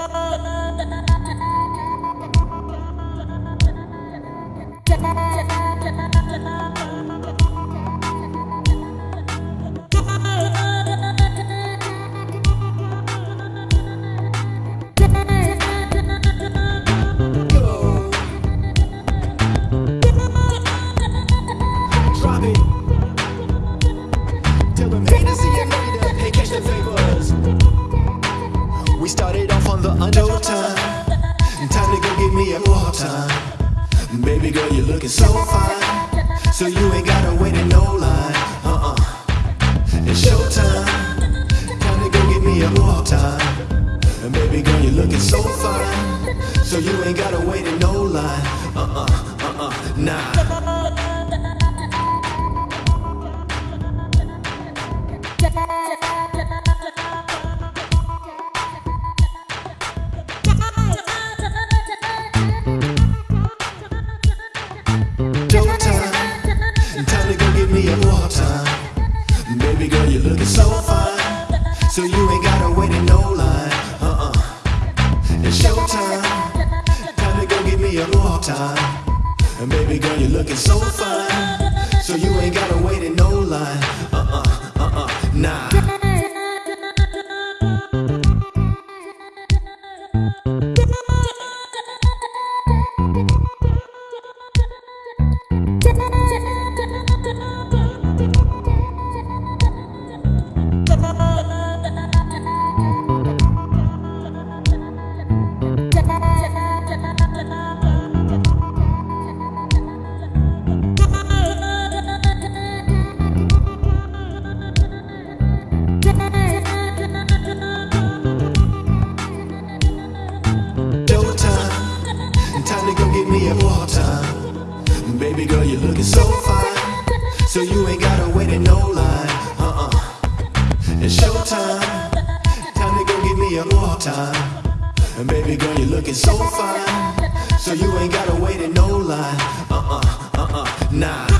Tell them haters see you. Hey, catch the favors. We started off on the under time. To go get me a more time. Baby girl, you're looking so fine. So you ain't gotta wait in no line. Uh uh. It's showtime. Time to go get me a more time. And baby girl, you're looking so fine. So you ain't gotta wait in no line. Uh uh. Uh uh. Nah. Showtime. Time. Baby girl, you're looking so fine. So you ain't gotta wait in no line. Uh uh. It's showtime. Time to go get me a more time. And baby girl, you're looking so fine. Get me a time. Baby girl, you're looking so fine. So you ain't gotta wait in no line. Uh uh. It's showtime. Time to go get me a more time. And baby girl, you're looking so fine. So you ain't gotta wait in no line. Uh uh. Uh uh. Nah.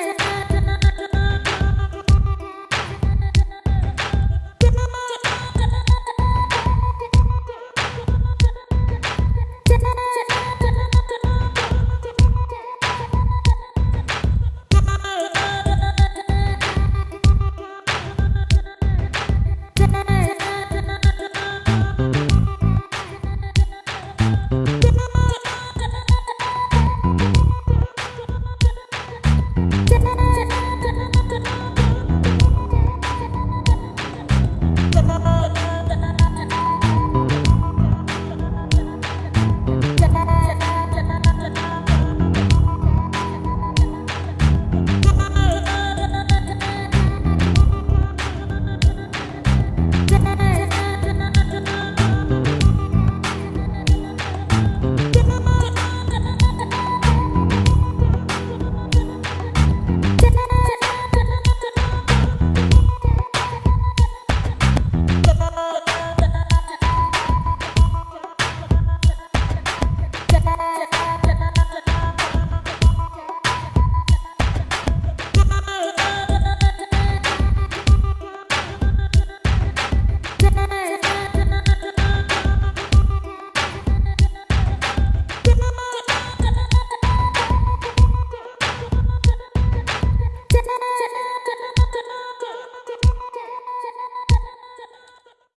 Thank